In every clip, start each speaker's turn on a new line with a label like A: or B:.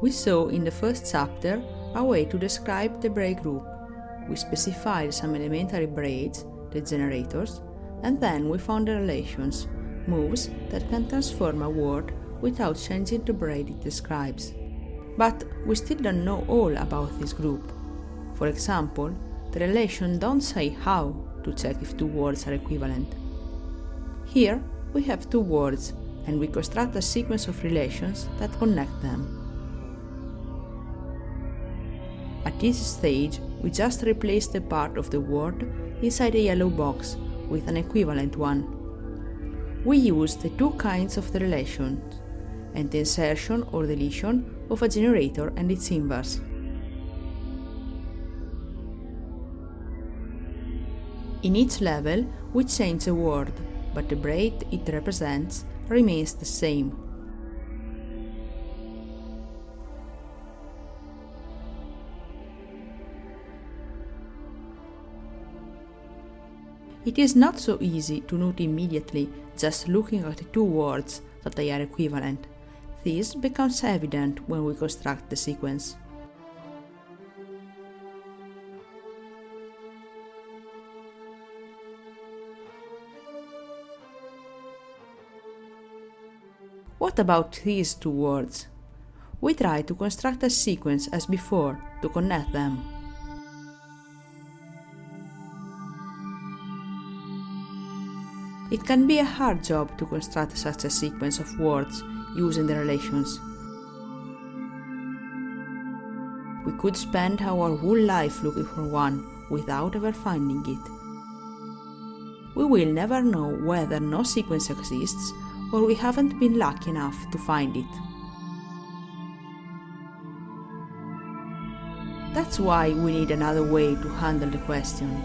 A: We saw in the first chapter a way to describe the braid group. We specified some elementary braids, the generators, and then we found the relations, moves that can transform a word without changing the braid it describes. But we still don't know all about this group. For example, the relation don't say how to check if two words are equivalent. Here we have two words and we construct a sequence of relations that connect them. At this stage, we just replace the part of the word inside a yellow box with an equivalent one. We use the two kinds of the relations and the insertion or deletion of a generator and its inverse. In each level, we change a word, but the braid it represents remains the same. It is not so easy to note immediately just looking at the two words that they are equivalent. This becomes evident when we construct the sequence. What about these two words? We try to construct a sequence as before to connect them. It can be a hard job to construct such a sequence of words using the relations. We could spend our whole life looking for one without ever finding it. We will never know whether no sequence exists or we haven't been lucky enough to find it. That's why we need another way to handle the question.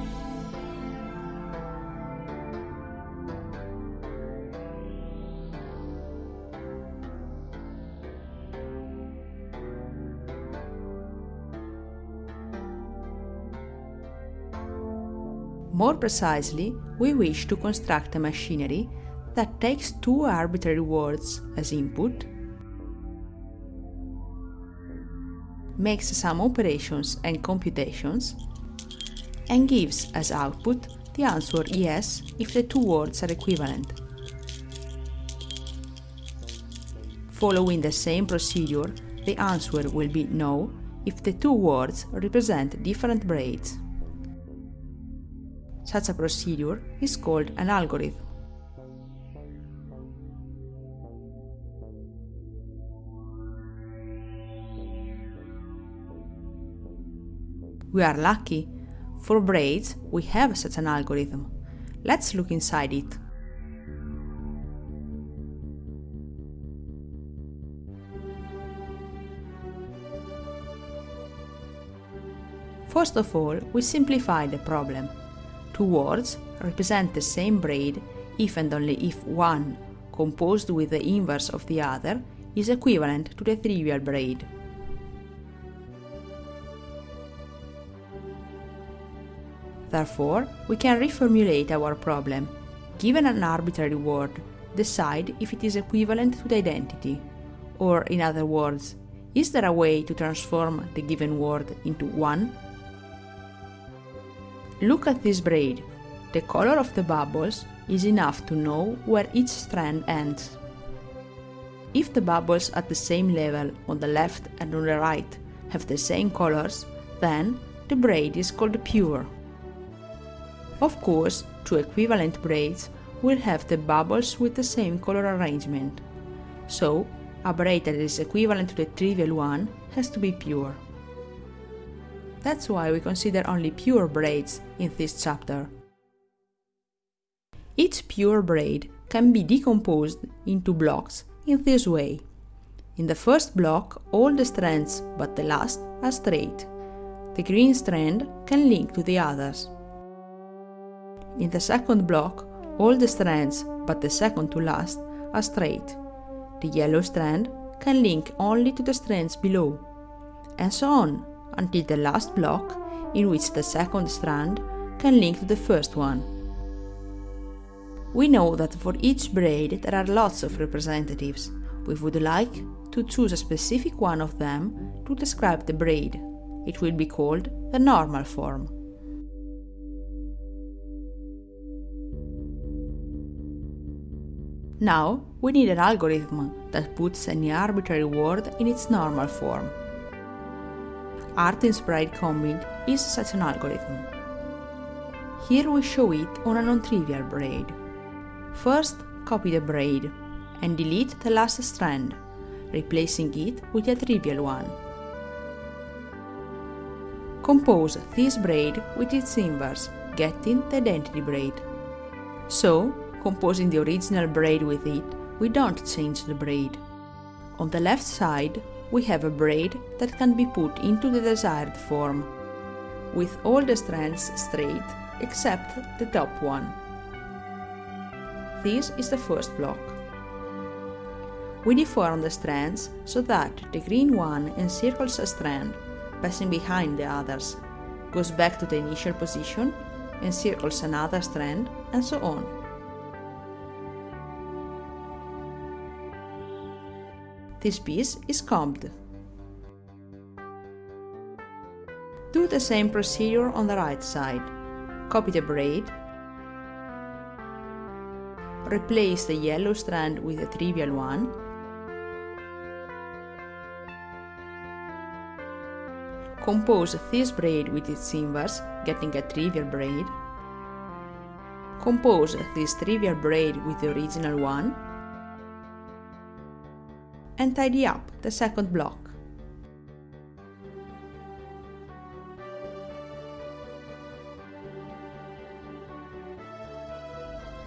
A: More precisely, we wish to construct a machinery that takes two arbitrary words as input, makes some operations and computations, and gives as output the answer yes if the two words are equivalent. Following the same procedure, the answer will be no if the two words represent different braids. Such a procedure is called an algorithm. We are lucky. For braids, we have such an algorithm. Let's look inside it. First of all, we simplify the problem. Two words represent the same braid if and only if one, composed with the inverse of the other, is equivalent to the trivial braid. Therefore, we can reformulate our problem. Given an arbitrary word, decide if it is equivalent to the identity. Or, in other words, is there a way to transform the given word into one? Look at this braid. The color of the bubbles is enough to know where each strand ends. If the bubbles at the same level on the left and on the right have the same colors, then the braid is called pure. Of course, two equivalent braids will have the bubbles with the same color arrangement. So, a braid that is equivalent to the trivial one has to be pure. That's why we consider only pure braids in this chapter. Each pure braid can be decomposed into blocks in this way. In the first block, all the strands but the last are straight. The green strand can link to the others. In the second block, all the strands, but the second to last, are straight. The yellow strand can link only to the strands below, and so on until the last block, in which the second strand can link to the first one. We know that for each braid there are lots of representatives. We would like to choose a specific one of them to describe the braid. It will be called the normal form. Now we need an algorithm that puts any arbitrary word in its normal form. Artin's braid combing is such an algorithm. Here we show it on a non-trivial braid. First, copy the braid and delete the last strand, replacing it with a trivial one. Compose this braid with its inverse, getting the identity braid. So, composing the original braid with it, we don't change the braid. On the left side, we have a braid that can be put into the desired form, with all the strands straight except the top one. This is the first block. We deform the strands so that the green one encircles a strand, passing behind the others, goes back to the initial position, encircles another strand, and so on. This piece is combed. Do the same procedure on the right side. Copy the braid, replace the yellow strand with a trivial one, compose this braid with its inverse, getting a trivial braid, compose this trivial braid with the original one, and tidy up the second block.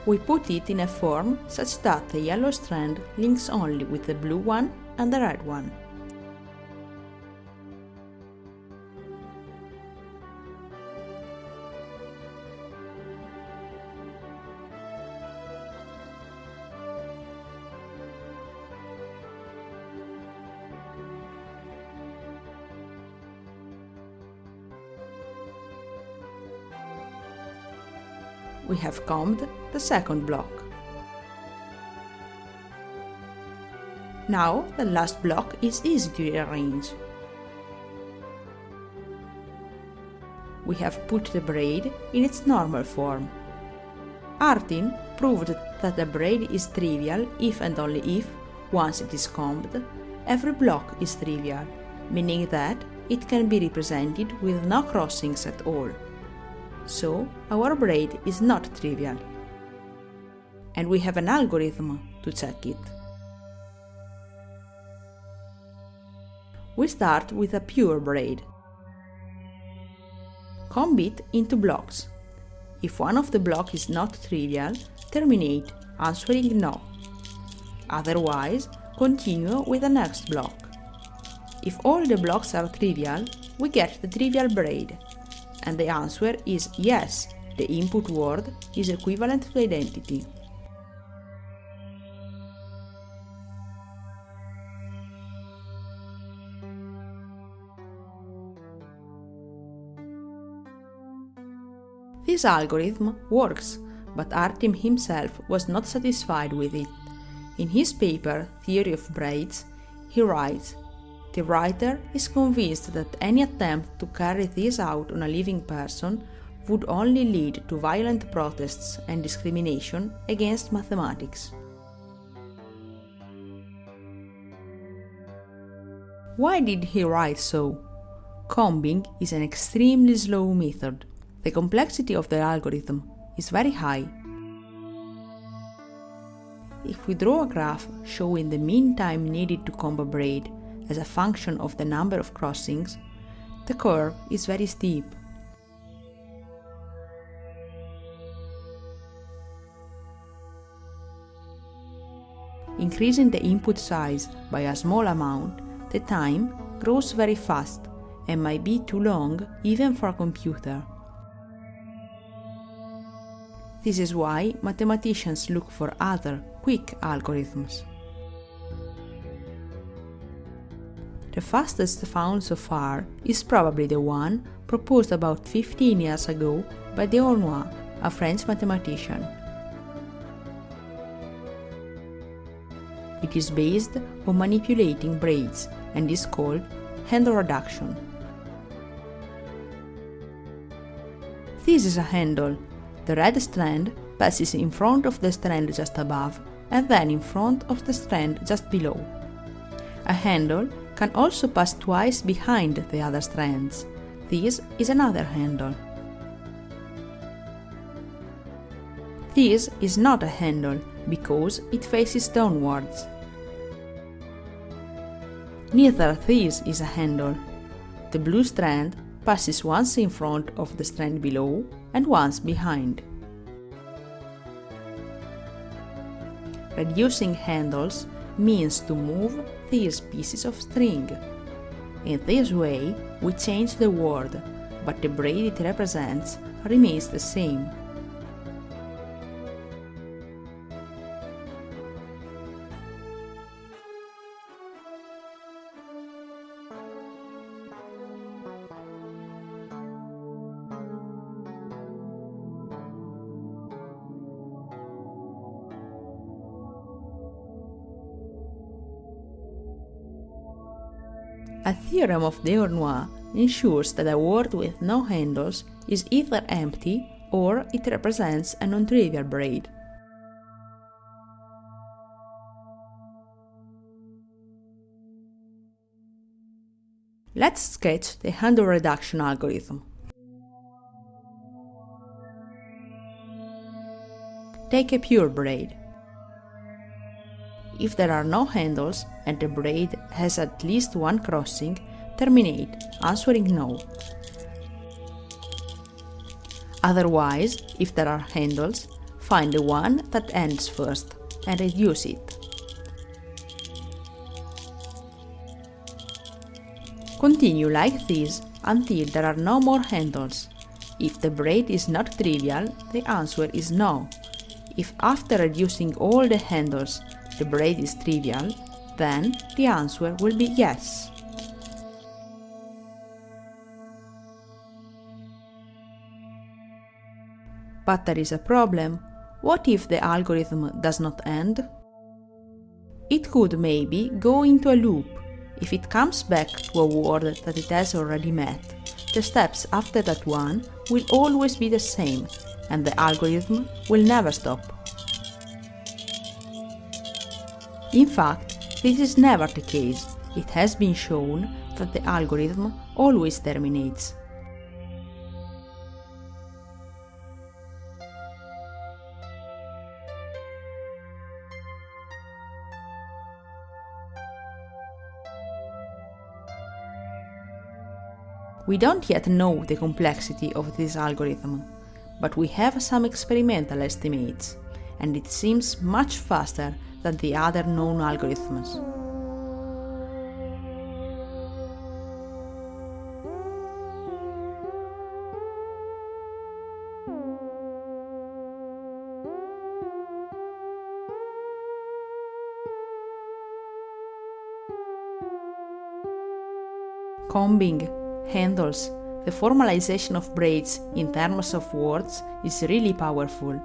A: We put it in a form such that the yellow strand links only with the blue one and the red one. We have combed the second block. Now the last block is easy to arrange. We have put the braid in its normal form. Artin proved that the braid is trivial if and only if, once it is combed, every block is trivial, meaning that it can be represented with no crossings at all so our braid is not trivial. And we have an algorithm to check it. We start with a pure braid. Comb it into blocks. If one of the blocks is not trivial, terminate, answering no. Otherwise, continue with the next block. If all the blocks are trivial, we get the trivial braid and the answer is yes, the input word is equivalent to identity. This algorithm works, but Artin himself was not satisfied with it. In his paper, Theory of Braids, he writes the writer is convinced that any attempt to carry this out on a living person would only lead to violent protests and discrimination against mathematics. Why did he write so? Combing is an extremely slow method. The complexity of the algorithm is very high. If we draw a graph showing the mean time needed to comb a braid as a function of the number of crossings, the curve is very steep. Increasing the input size by a small amount, the time grows very fast and might be too long even for a computer. This is why mathematicians look for other, quick algorithms. The fastest found so far is probably the one proposed about 15 years ago by Dehornoy, a French mathematician. It is based on manipulating braids and is called handle reduction. This is a handle. The red strand passes in front of the strand just above and then in front of the strand just below. A handle can also pass twice behind the other strands. This is another handle. This is not a handle because it faces downwards. Neither this is a handle. The blue strand passes once in front of the strand below and once behind. Reducing handles means to move these pieces of string. In this way, we change the word, but the braid it represents remains the same. Theorem of Dehornoy ensures that a word with no handles is either empty or it represents a non-trivial braid. Let's sketch the handle reduction algorithm. Take a pure braid. If there are no handles and the braid has at least one crossing, terminate, answering no. Otherwise, if there are handles, find the one that ends first and reduce it. Continue like this until there are no more handles. If the braid is not trivial, the answer is no. If after reducing all the handles the braid is trivial, then the answer will be yes. But there is a problem. What if the algorithm does not end? It could maybe go into a loop. If it comes back to a word that it has already met, the steps after that one will always be the same, and the algorithm will never stop. In fact, this is never the case. It has been shown that the algorithm always terminates. We don't yet know the complexity of this algorithm, but we have some experimental estimates, and it seems much faster than the other known algorithms. Combing, handles, the formalization of braids in terms of words is really powerful.